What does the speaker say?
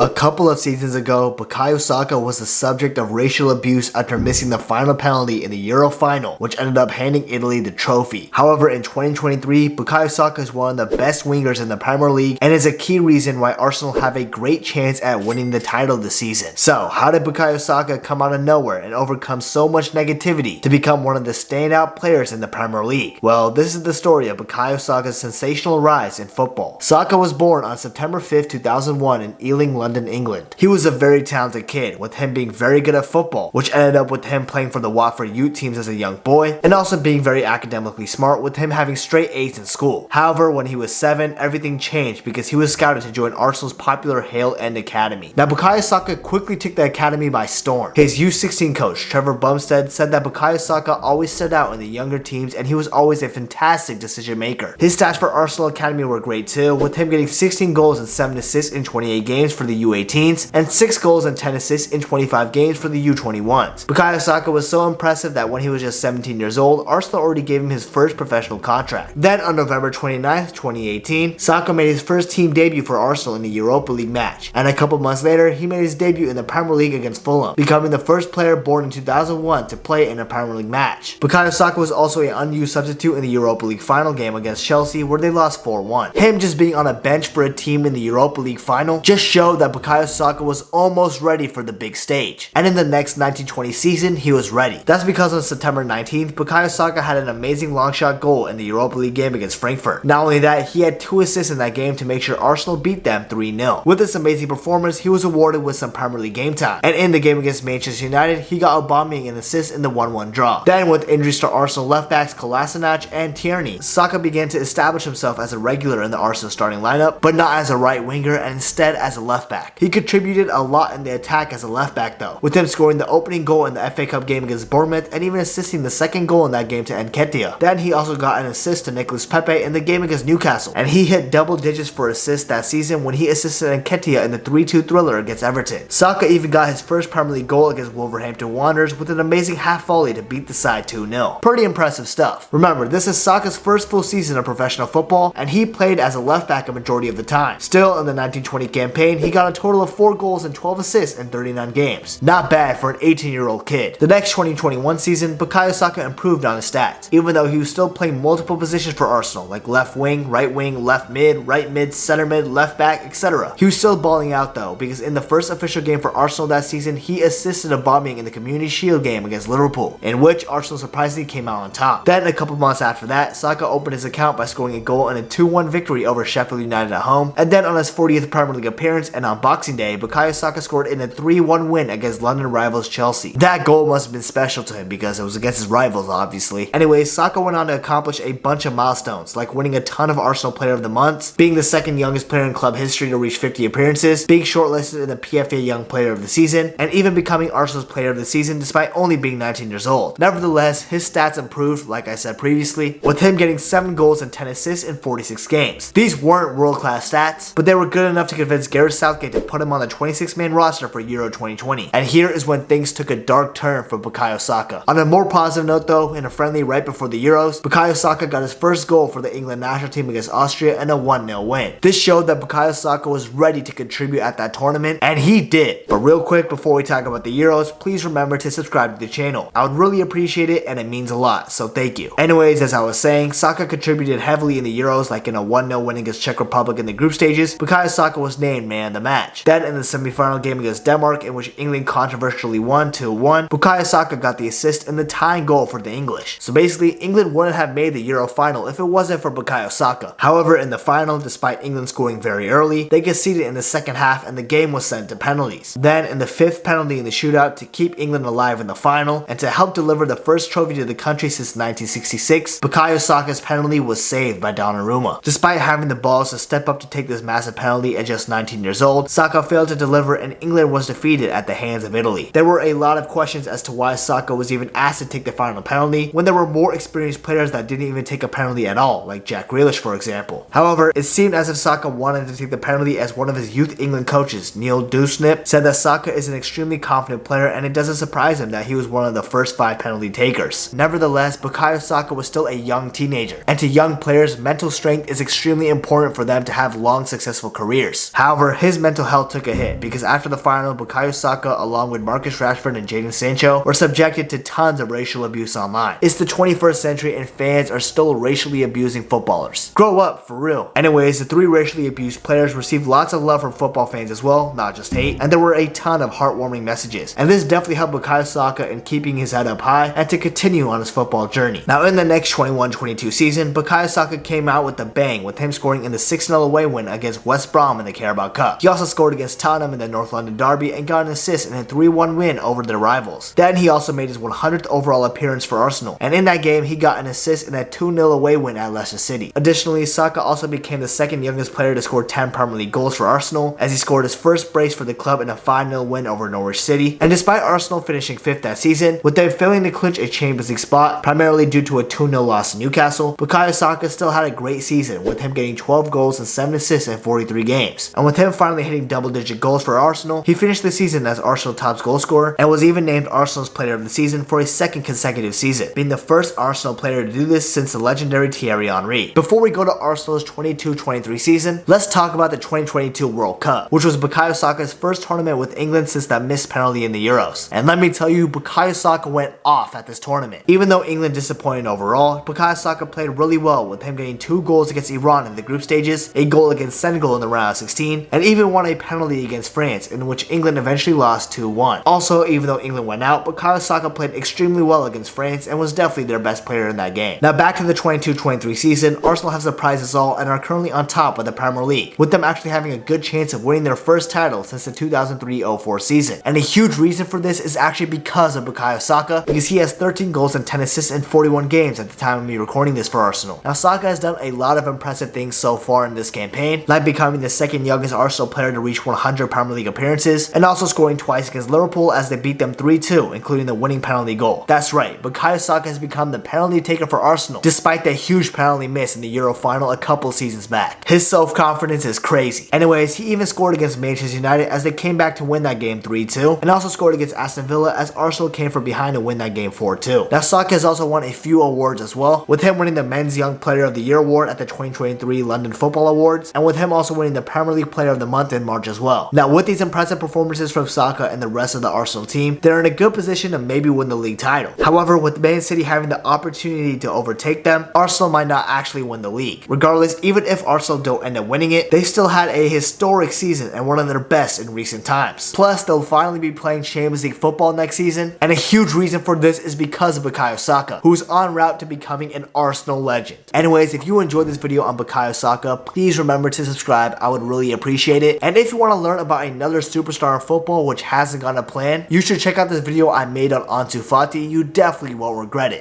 A couple of seasons ago, Bukayo Saka was the subject of racial abuse after missing the final penalty in the Euro final, which ended up handing Italy the trophy. However, in 2023, Bukayo Saka is one of the best wingers in the Premier League and is a key reason why Arsenal have a great chance at winning the title this season. So, how did Bukayo Saka come out of nowhere and overcome so much negativity to become one of the standout players in the Premier League? Well, this is the story of Bukayo Saka's sensational rise in football. Saka was born on September 5, 2001 in Ealing, London London, England. He was a very talented kid, with him being very good at football, which ended up with him playing for the Watford youth teams as a young boy, and also being very academically smart with him having straight A's in school. However, when he was 7, everything changed because he was scouted to join Arsenal's popular Hale End Academy. Now Bukayo Saka quickly took the academy by storm. His U16 coach, Trevor Bumstead, said that Bukayo Saka always stood out in the younger teams and he was always a fantastic decision maker. His stats for Arsenal Academy were great too, with him getting 16 goals and 7 assists in 28 games for the U18s, and 6 goals and 10 assists in 25 games for the U21s. Bukayo Saka was so impressive that when he was just 17 years old, Arsenal already gave him his first professional contract. Then on November 29, 2018, Saka made his first team debut for Arsenal in a Europa League match, and a couple months later, he made his debut in the Premier League against Fulham, becoming the first player born in 2001 to play in a Premier League match. Bukayo Saka was also an unused substitute in the Europa League final game against Chelsea where they lost 4-1. Him just being on a bench for a team in the Europa League final just showed that Bukayo Saka was almost ready for the big stage. And in the next 1920 season, he was ready. That's because on September 19th, Bukayo Saka had an amazing long shot goal in the Europa League game against Frankfurt. Not only that, he had two assists in that game to make sure Arsenal beat them 3-0. With this amazing performance, he was awarded with some Premier League game time. And in the game against Manchester United, he got Aubameyang an assist in the 1-1 draw. Then with injuries to Arsenal left backs Kolasinac and Tierney, Saka began to establish himself as a regular in the Arsenal starting lineup, but not as a right winger and instead as a left back. He contributed a lot in the attack as a left back though, with him scoring the opening goal in the FA Cup game against Bournemouth and even assisting the second goal in that game to Nketiah. Then he also got an assist to Nicolas Pepe in the game against Newcastle, and he hit double digits for assists that season when he assisted Nketiah in the 3-2 thriller against Everton. Saka even got his first Premier League goal against Wolverhampton Wanderers with an amazing half volley to beat the side 2-0. Pretty impressive stuff. Remember, this is Saka's first full season of professional football, and he played as a left back a majority of the time. Still, in the 1920 campaign, he got a total of 4 goals and 12 assists in 39 games. Not bad for an 18 year old kid. The next 2021 season, Bukayo Saka improved on his stats, even though he was still playing multiple positions for Arsenal, like left wing, right wing, left mid, right mid, center mid, left back, etc. He was still balling out though, because in the first official game for Arsenal that season, he assisted Aubameyang in the Community Shield game against Liverpool, in which Arsenal surprisingly came out on top. Then a couple months after that, Saka opened his account by scoring a goal in a 2-1 victory over Sheffield United at home, and then on his 40th Premier League appearance and on Boxing Day, Bukayo Saka scored in a 3-1 win against London rivals Chelsea. That goal must have been special to him because it was against his rivals obviously. Anyway, Saka went on to accomplish a bunch of milestones, like winning a ton of Arsenal Player of the Month, being the second youngest player in club history to reach 50 appearances, being shortlisted in the PFA Young Player of the Season, and even becoming Arsenal's Player of the Season despite only being 19 years old. Nevertheless, his stats improved, like I said previously, with him getting 7 goals and 10 assists in 46 games. These weren't world-class stats, but they were good enough to convince Gareth Southgate to put him on the 26-man roster for Euro 2020. And here is when things took a dark turn for Bukayo Saka. On a more positive note though, in a friendly right before the Euros, Bukayo Saka got his first goal for the England national team against Austria and a 1-0 win. This showed that Bukayo Saka was ready to contribute at that tournament, and he did. But real quick before we talk about the Euros, please remember to subscribe to the channel. I would really appreciate it and it means a lot, so thank you. Anyways, as I was saying, Saka contributed heavily in the Euros like in a 1-0 win against Czech Republic in the group stages, Bukayo Saka was named man of the match. Then in the semi-final game against Denmark in which England controversially won 2-1, Bukayo Saka got the assist and the tying goal for the English. So basically, England wouldn't have made the Euro final if it wasn't for Bukayo Saka. However, in the final, despite England scoring very early, they conceded in the second half and the game was sent to penalties. Then in the fifth penalty in the shootout to keep England alive in the final and to help deliver the first trophy to the country since 1966, Bukayo Saka's penalty was saved by Donnarumma. Despite having the balls to step up to take this massive penalty at just 19 years old, Saka failed to deliver and England was defeated at the hands of Italy. There were a lot of questions as to why Saka was even asked to take the final penalty when there were more experienced players that didn't even take a penalty at all, like Jack Grealish for example. However, it seemed as if Saka wanted to take the penalty as one of his youth England coaches, Neil Dewsnip, said that Saka is an extremely confident player and it doesn't surprise him that he was one of the first five penalty takers. Nevertheless, Bukayo Saka was still a young teenager, and to young players, mental strength is extremely important for them to have long successful careers. However, his mental health took a hit because after the final, Bukayo Saka along with Marcus Rashford and Jadon Sancho were subjected to tons of racial abuse online. It's the 21st century and fans are still racially abusing footballers. Grow up, for real. Anyways, the three racially abused players received lots of love from football fans as well, not just hate, and there were a ton of heartwarming messages. And this definitely helped Bukayo Saka in keeping his head up high and to continue on his football journey. Now in the next 21-22 season, Bukayo Saka came out with a bang with him scoring in the 6-0 away win against West Brom in the Carabao Cup. He also scored against Tottenham in the North London Derby and got an assist in a 3-1 win over their rivals. Then he also made his 100th overall appearance for Arsenal, and in that game he got an assist in a 2-0 away win at Leicester City. Additionally, Saka also became the second youngest player to score 10 Premier League goals for Arsenal, as he scored his first brace for the club in a 5-0 win over Norwich City. And despite Arsenal finishing 5th that season, with them failing to clinch a Champions League spot, primarily due to a 2-0 loss to Newcastle, Bukayo Saka still had a great season, with him getting 12 goals and 7 assists in 43 games. And with him finally hitting double-digit goals for Arsenal, he finished the season as Arsenal top goal scorer and was even named Arsenal's player of the season for a second consecutive season, being the first Arsenal player to do this since the legendary Thierry Henry. Before we go to Arsenal's 22-23 season, let's talk about the 2022 World Cup, which was Bukayo Saka's first tournament with England since that missed penalty in the Euros. And let me tell you, Bukayo Saka went off at this tournament. Even though England disappointed overall, Bukayo Saka played really well with him getting two goals against Iran in the group stages, a goal against Senegal in the round of 16, and even won a penalty against France in which England eventually lost 2-1. Also, even though England went out, Bukayo Saka played extremely well against France and was definitely their best player in that game. Now back to the 22-23 season, Arsenal have surprised us all and are currently on top of the Premier League, with them actually having a good chance of winning their first title since the 2003-04 season. And a huge reason for this is actually because of Bukayo Saka, because he has 13 goals and 10 assists in 41 games at the time of me recording this for Arsenal. Now Saka has done a lot of impressive things so far in this campaign, like becoming the second youngest Arsenal player to reach 100 Premier League appearances, and also scoring twice against Liverpool as they beat them 3-2, including the winning penalty goal. That's right, Bukayo Saka has become the penalty taker for Arsenal, despite that huge penalty miss in the Euro final a couple seasons back. His self-confidence is crazy. Anyways, he even scored against Manchester United as they came back to win that game 3-2, and also scored against Aston Villa as Arsenal came from behind to win that game 4-2. Now Saka has also won a few awards as well, with him winning the Men's Young Player of the Year award at the 2023 London Football Awards, and with him also winning the Premier League Player of the Month March as well. Now with these impressive performances from Saka and the rest of the Arsenal team, they're in a good position to maybe win the league title. However, with Man City having the opportunity to overtake them, Arsenal might not actually win the league. Regardless, even if Arsenal don't end up winning it, they still had a historic season and one of their best in recent times. Plus, they'll finally be playing Champions League football next season, and a huge reason for this is because of Bukayo Saka, who's on route to becoming an Arsenal legend. Anyways, if you enjoyed this video on Bukayo Saka, please remember to subscribe, I would really appreciate it. And if you want to learn about another superstar in football which hasn't gone to plan, you should check out this video I made on Ansu Fati, you definitely won't regret it.